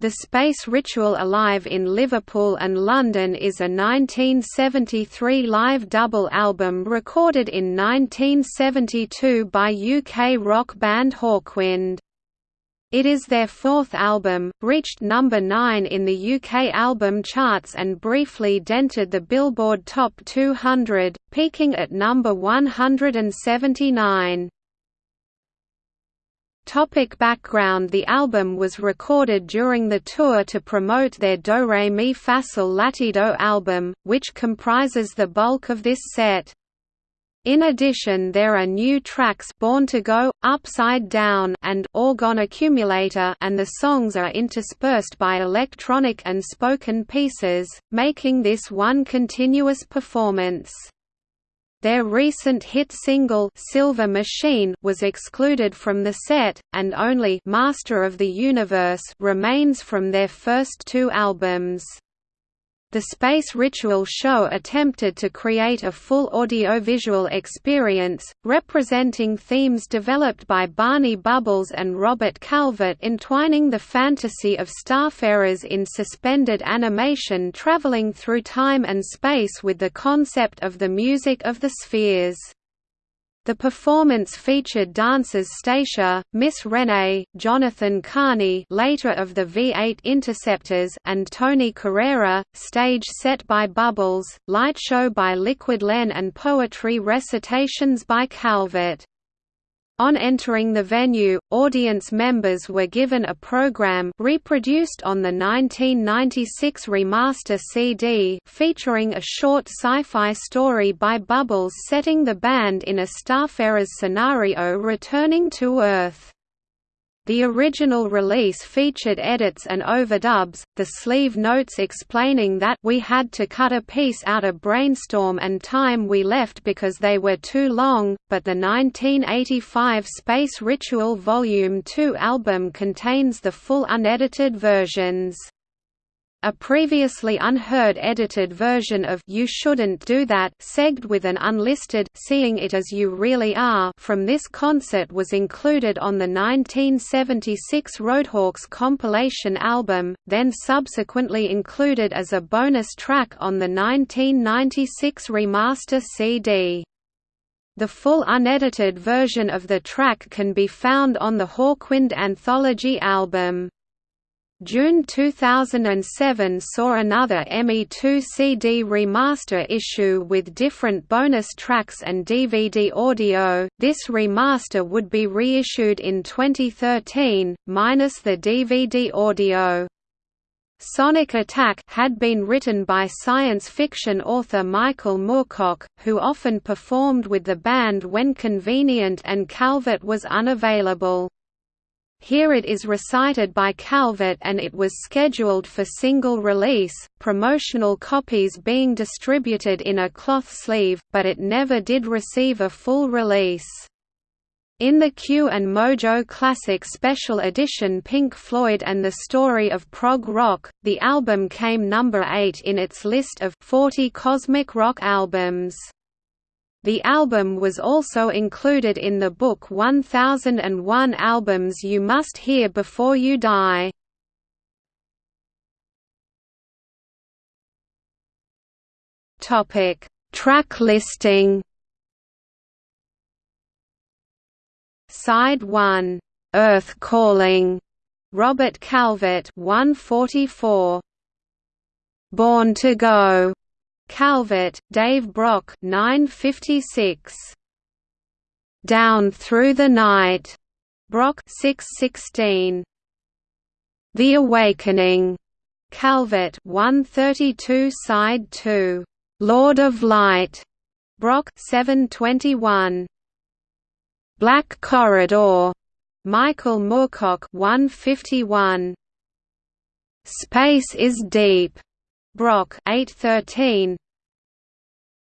The Space Ritual Alive in Liverpool and London is a 1973 live double album recorded in 1972 by UK rock band Hawkwind. It is their fourth album, reached number 9 in the UK album charts and briefly dented the Billboard Top 200, peaking at number 179. Topic background The album was recorded during the tour to promote their Doremi Fasol Latido album, which comprises the bulk of this set. In addition there are new tracks Born to Go, Upside Down and Orgone Accumulator and the songs are interspersed by electronic and spoken pieces, making this one continuous performance. Their recent hit single Silver Machine was excluded from the set, and only Master of the Universe remains from their first two albums. The Space Ritual show attempted to create a full audiovisual experience, representing themes developed by Barney Bubbles and Robert Calvert entwining the fantasy of starfarers in suspended animation traveling through time and space with the concept of the music of the spheres. The performance featured dancers Stacia, Miss Renee, Jonathan Carney later of the V8 Interceptors and Tony Crerar, stage set by Bubbles, light show by Liquid Len and poetry recitations by Calvert. On entering the venue, audience members were given a program reproduced on the 1996 remaster CD featuring a short sci-fi story by Bubbles setting the band in a Starfarers scenario returning to Earth. The original release featured edits and overdubs, the sleeve notes explaining that we had to cut a piece out of Brainstorm and Time we left because they were too long, but the 1985 Space Ritual Volume 2 album contains the full unedited versions. A previously unheard edited version of You Shouldn't Do That segged with an unlisted Seeing It As You Really Are from this concert was included on the 1976 Roadhawks compilation album, then subsequently included as a bonus track on the 1996 remaster CD. The full unedited version of the track can be found on the Hawkwind Anthology album. June 2007 saw another ME2 CD remaster issue with different bonus tracks and DVD audio. This remaster would be reissued in 2013, minus the DVD audio. Sonic Attack had been written by science fiction author Michael Moorcock, who often performed with the band when convenient and Calvert was unavailable. Here it is recited by Calvert and it was scheduled for single release, promotional copies being distributed in a cloth sleeve, but it never did receive a full release. In the Q and Mojo Classic Special Edition Pink Floyd and the Story of Prog Rock, the album came number 8 in its list of 40 cosmic rock albums. The album was also included in the book 1001 Albums You Must Hear Before You Die. Topic: Track listing. Side 1, Earth Calling, Robert Calvert 144. Born to Go, Calvert, Dave Brock 956. Down Through the Night, Brock 616. The Awakening, Calvert 132 side 2. Lord of Light, Brock 721. Black Corridor, Michael Moorcock 151. Space is Deep, Brock 813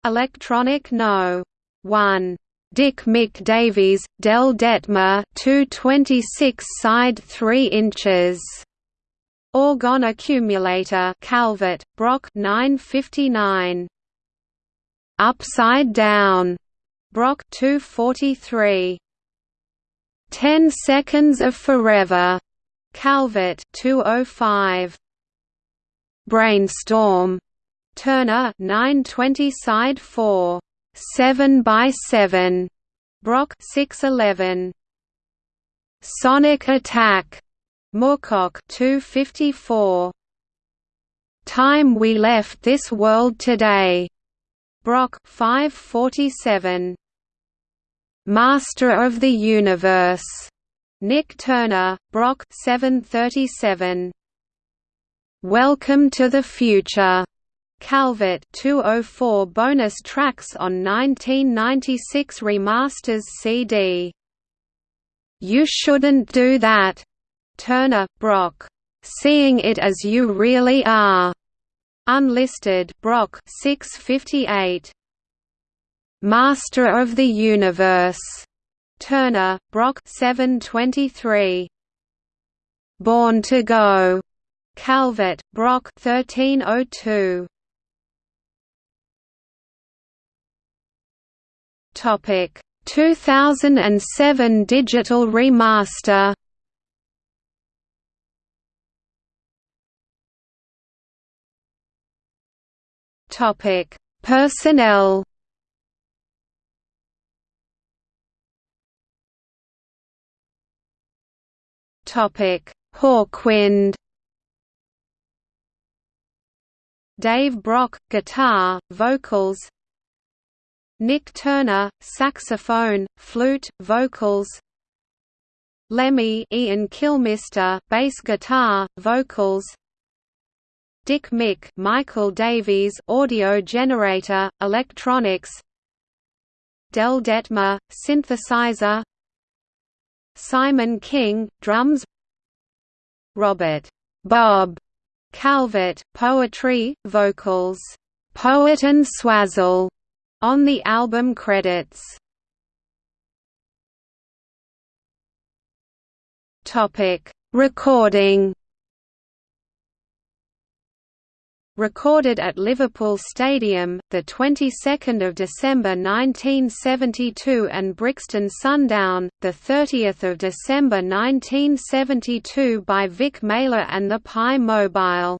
Electronic No. 1 Dick Mick Davies, Del Dettmar 226 side 3 inches. Orgone Accumulator Calvert, Brock 959. Upside Down Brock 243. 10 Seconds of Forever Calvert 205 Brainstorm. Turner 920 side 4 7 by 7 Brock 611 Sonic Attack. Moorcock 254 Time We Left This World Today. Brock 547 Master of the Universe. Nik Turner Brock 737 Welcome to the Future. Calvert 204 bonus tracks on 1996 remasters CD You Shouldn't Do That. Turner Brock. Seeing It As You Really Are. Unlisted Brock. 658 Master of the Universe. Turner Brock. 723 Born to Go Calvert Brock 1302 Topic. 2007 digital remaster. Topic: Personnel. Topic: Hawkwind. Dave Brock, guitar, vocals. Nik Turner, saxophone, flute, vocals. Lemmy Ian Kilmister, bass guitar, vocals. Dick Mick Michael Davies audio generator, electronics Del Dettmar, synthesizer Simon King, drums Robert Bob Calvert, poetry, vocals, Poet and Swazzle, on the album credits. Recording recorded at Liverpool Stadium, the 22nd of December 1972, and Brixton Sundown, the 30th of December 1972, by Vic Mailer and the Pye Mobile.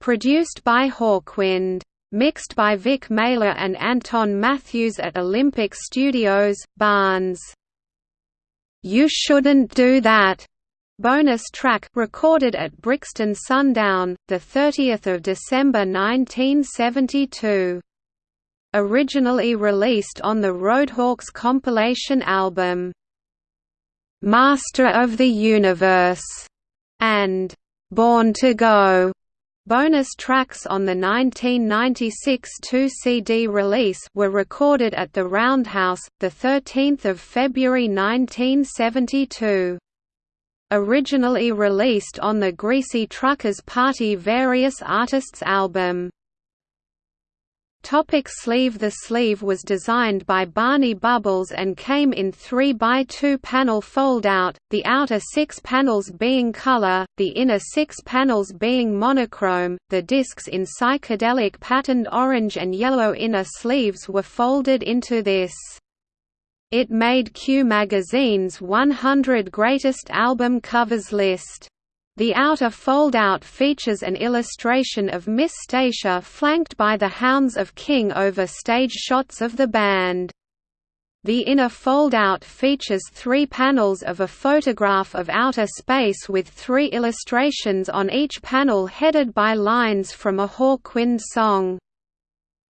Produced by Hawkwind. Mixed by Vic Mailer and Anton Matthews at Olympic Studios, Barnes. You Shouldn't Do That Bonus track recorded at Brixton Sundown, the 30th of December 1972. Originally released on the Roadhawks compilation album Master of the Universe and Born to Go. Bonus tracks on the 1996 2-CD release were recorded at the Roundhouse, 13 February 1972. Originally released on the Greasy Truckers Party Various Artists album. Topic sleeve The sleeve was designed by Barney Bubbles and came in 3x2 panel fold-out, the outer six panels being color, the inner six panels being monochrome. The discs in psychedelic patterned orange and yellow inner sleeves were folded into this. It made Q Magazine's 100 Greatest Album Covers list. The outer fold-out features an illustration of Miss Stacia flanked by the Hounds of King over stage shots of the band. The inner fold-out features three panels of a photograph of outer space with three illustrations on each panel headed by lines from a Hawkwind song.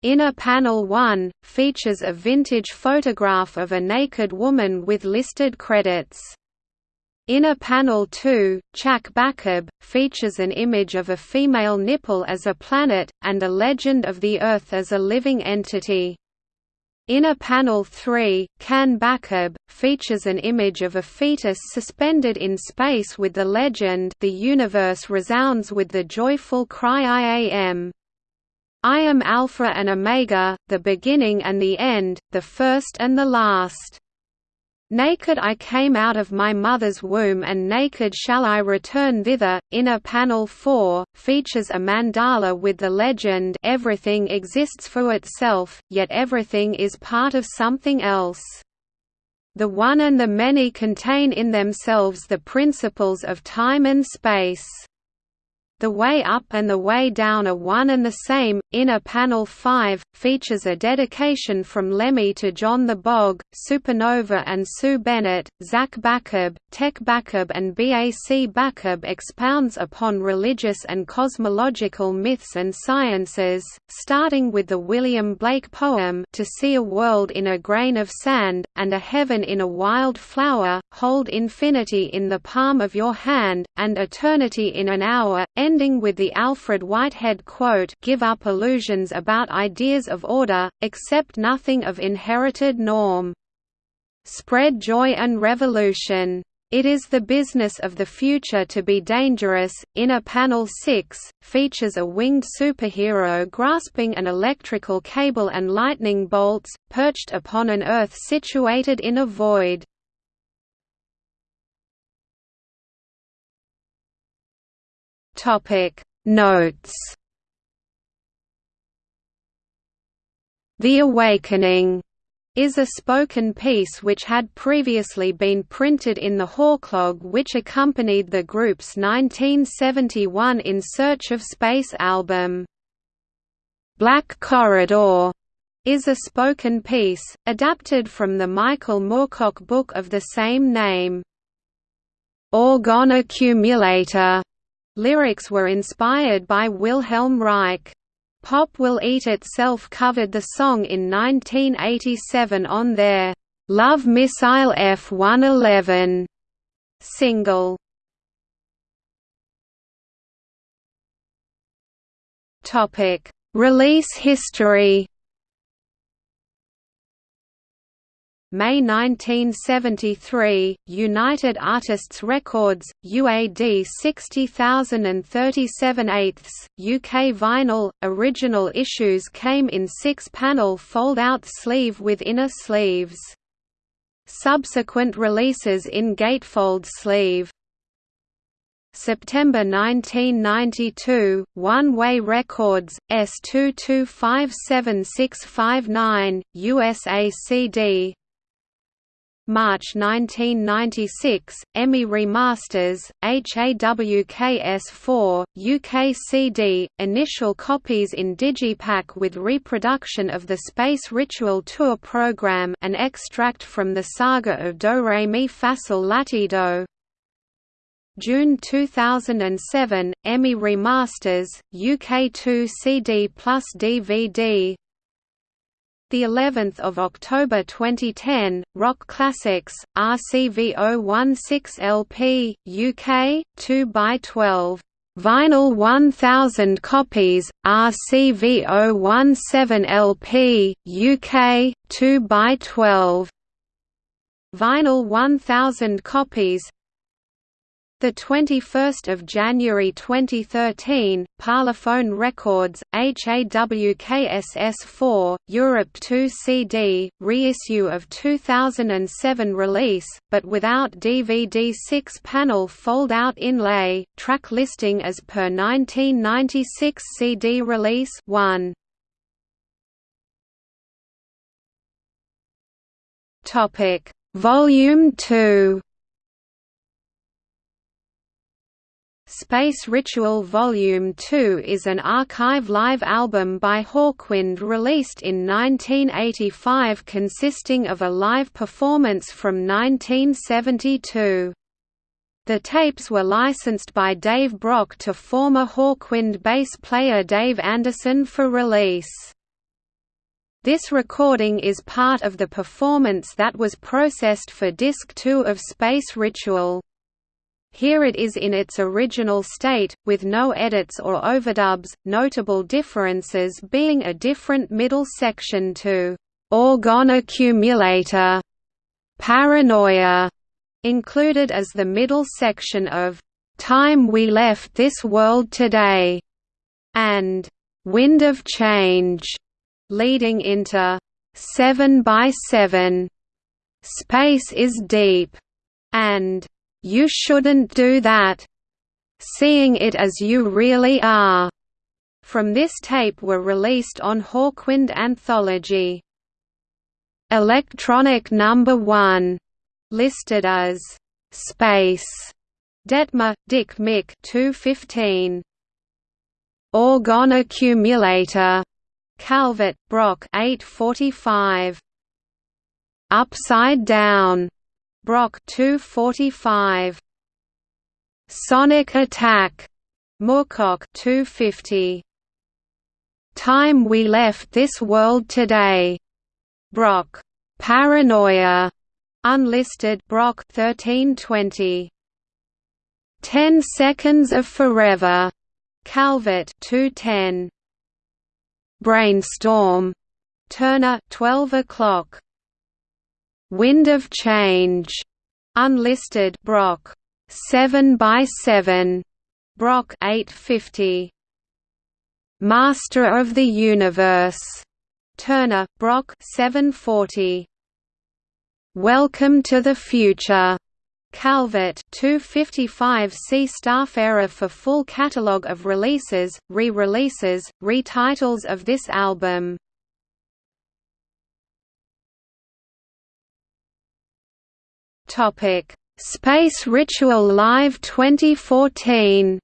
Inner Panel 1, features a vintage photograph of a naked woman with listed credits. Inner Panel 2, Chak Bakab, features an image of a female nipple as a planet, and a legend of the Earth as a living entity. Inner Panel 3, Kan Bakab, features an image of a fetus suspended in space with the legend The universe resounds with the joyful cry I am. I am Alpha and Omega, the beginning and the end, the first and the last. Naked I came out of my mother's womb and naked shall I return thither. Inner Panel 4 features a mandala with the legend Everything exists for itself, yet everything is part of something else. The one and the many contain in themselves the principles of time and space. The Way Up and the Way Down are one and the same. Inner Panel 5 features a dedication from Lemmy to John the Bog, Supernova and Sue Bennett. Zach Bachab, Tech Bachab, and Bac Bachab expounds upon religious and cosmological myths and sciences, starting with the William Blake poem To See a World in a Grain of Sand, and a Heaven in a Wild Flower, Hold Infinity in the Palm of Your Hand, and Eternity in an Hour ending with the Alfred Whitehead quote give up illusions about ideas of order, accept nothing of inherited norm. Spread joy and revolution. It is the business of the future to be dangerous. Inner Panel 6 features a winged superhero grasping an electrical cable and lightning bolts, perched upon an Earth situated in a void. Topic Notes The Awakening is a spoken piece which had previously been printed in the Hawklog which accompanied the group's 1971 In Search of Space album. Black Corridor is a spoken piece, adapted from the Michael Moorcock book of the same name. Orgone Accumulator Lyrics were inspired by Wilhelm Reich. Pop Will Eat Itself covered the song in 1987 on their Love Missile F-111 single. Release history May 1973, United Artists Records, UAD 60037 eighths, UK vinyl. Original issues came in six-panel fold-out sleeve with inner sleeves. Subsequent releases in gatefold sleeve. September 1992, One Way Records, S2257659, USA CD March 1996, EMI remasters, HAWKS4, UK CD, initial copies in Digipak with reproduction of the Space Ritual Tour program an extract from the saga of Do Re Mi Latido June 2007, EMI remasters, UK 2 CD plus DVD the 11th of October 2010, Rock Classics, RCV 016 LP, UK, 2 by 12 Vinyl 1000 copies, RCV 017 LP, UK, 2 by 12 Vinyl 1000 copies, the 21st of January 2013, Parlophone Records, HAWKSS4, Europe 2 CD, reissue of 2007 release, but without DVD 6-panel fold-out inlay, track listing as per 1996 CD release 1. Topic: Volume 2 Space Ritual Volume 2 is an archive live album by Hawkwind released in 1985 consisting of a live performance from 1972. The tapes were licensed by Dave Brock to former Hawkwind bass player Dave Anderson for release. This recording is part of the performance that was processed for Disc 2 of Space Ritual. Here it is in its original state, with no edits or overdubs, notable differences being a different middle section to Orgone Accumulator, Paranoia, included as the middle section of Time We Left This World Today, and Wind of Change, leading into 7 by 7 Space is Deep, and you shouldn't do that. Seeing it as you really are. From this tape were released on Hawkwind Anthology. Electronic Number 1 listed as Space. Dettmar, Dick Mick 215. Orgone accumulator. Calvert, Brock 845. Upside down. Brock 245. Sonic attack. Moorcock 250. Time we left this world today. Brock. Paranoia. Unlisted Brock 1320. 10 Seconds of Forever. Calvert 210. Brainstorm. Turner 12 o'clock. Wind of Change. Unlisted Brock 7 by 7. Brock 850. Master of the Universe. Turner, Brock 740. Welcome to the Future. Calvert 255 See Starfarer for full catalog of releases, re-releases, retitles of this album. Topic: Space Ritual Live 2014.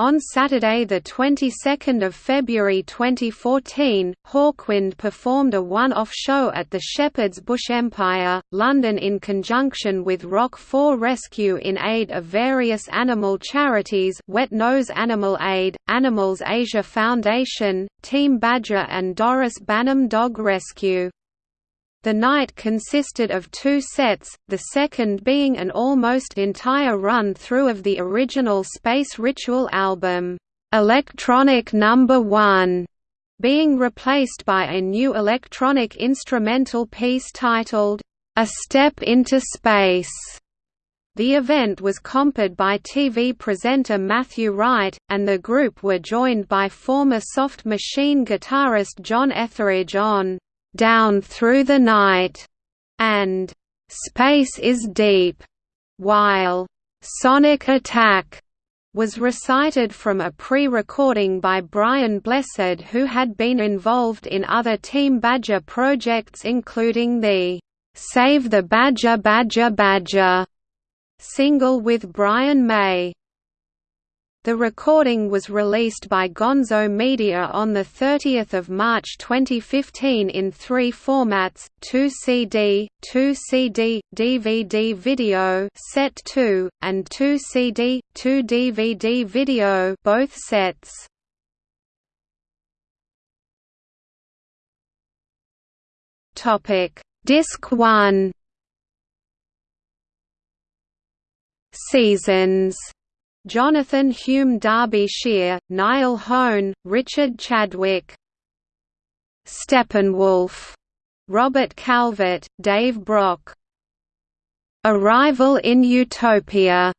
On Saturday, the 22nd of February 2014, Hawkwind performed a one-off show at the Shepherd's Bush Empire, London in conjunction with Rock 4 Rescue in aid of various animal charities Wet Nose Animal Aid, Animals Asia Foundation, Team Badger and Doris Banham Dog Rescue. The night consisted of two sets, the second being an almost entire run-through of the original Space Ritual album, "'Electronic Number no. 1", being replaced by a new electronic instrumental piece titled, "'A Step into Space'". The event was comped by TV presenter Matthew Wright, and the group were joined by former Soft Machine guitarist John Etheridge on "'Down Through the Night' and "'Space is Deep'", while "'Sonic Attack' was recited from a pre-recording by Brian Blessed who had been involved in other Team Badger projects including the "'Save the Badger Badger Badger' single with Brian May. The recording was released by Gonzo Media on 30 March 2015 in three formats, 2 CD, 2 CD, DVD video set 2, and 2 CD, 2 DVD video both sets. Disc 1 Seasons Jonathan Hume Derbyshire, Niall Hone, Richard Chadwick Steppenwolf, Robert Calvert, Dave Brock. Arrival in Utopia,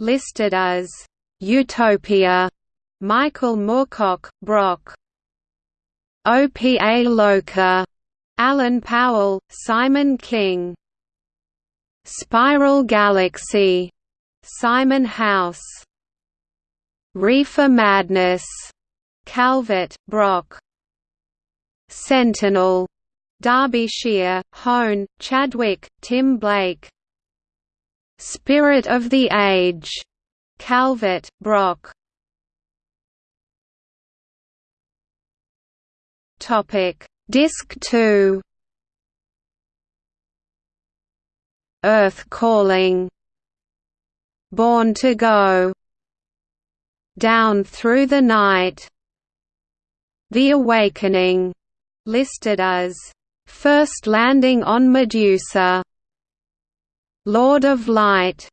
listed as Utopia, Michael Moorcock, Brock. Opa-Loka, Alan Powell, Simon King. Spiral Galaxy, Simon House Reefer Madness, Calvert, Brock Sentinel, Derbyshire, Hone, Chadwick, Tim Blake Spirit of the Age, Calvert, Brock. Topic. Disc 2 Earth Calling Born to Go Down Through the Night. The Awakening, listed as First Landing on Medusa Lord of Light.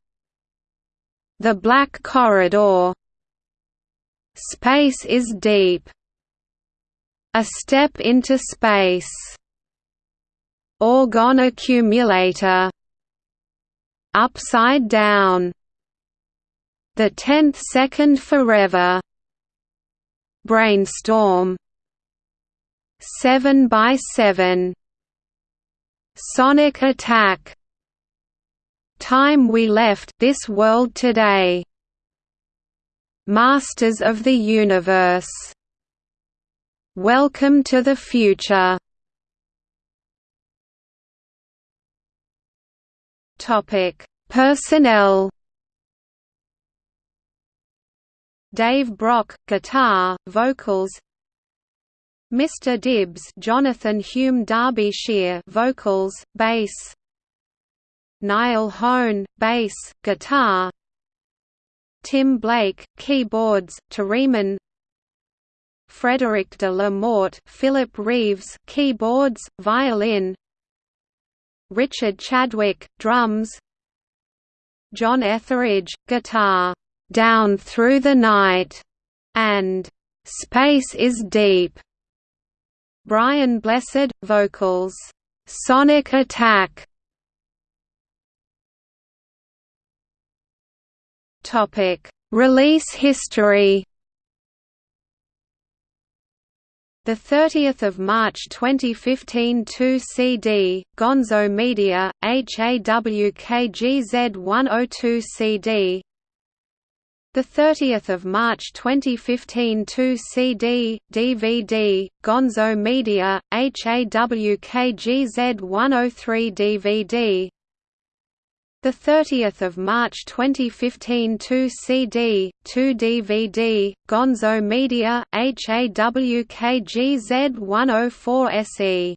The Black Corridor Space is Deep. A Step into Space. Orgone Accumulator Upside Down the Tenth Second Forever. Brainstorm. 7 by 7 Sonic Attack. Time We Left This World Today. Masters of the Universe. Welcome to the Future. Topic: Personnel. Dave Brock, guitar, vocals. Mr. Dibs, Jonathan Hume Derbyshire, vocals, bass. Niall Hone, bass, guitar. Tim Blake, keyboards, Theremin. Frederick de la Morte, Philip Reeves, keyboards, violin. Richard Chadwick, drums. John Etheridge, guitar, "Down Through the Night", and "Space is Deep". Brian Blessed, vocals, "Sonic Attack". Topic: Release history. The 30th of March 2015 2 CD, Gonzo Media, HAWKGZ 102 CD. The 30th of March 2015 2 CD, DVD, Gonzo Media, HAWKGZ 103 DVD. The 30th of March 2015 2 CD, 2 DVD, Gonzo Media, HAWKGZ 104 SE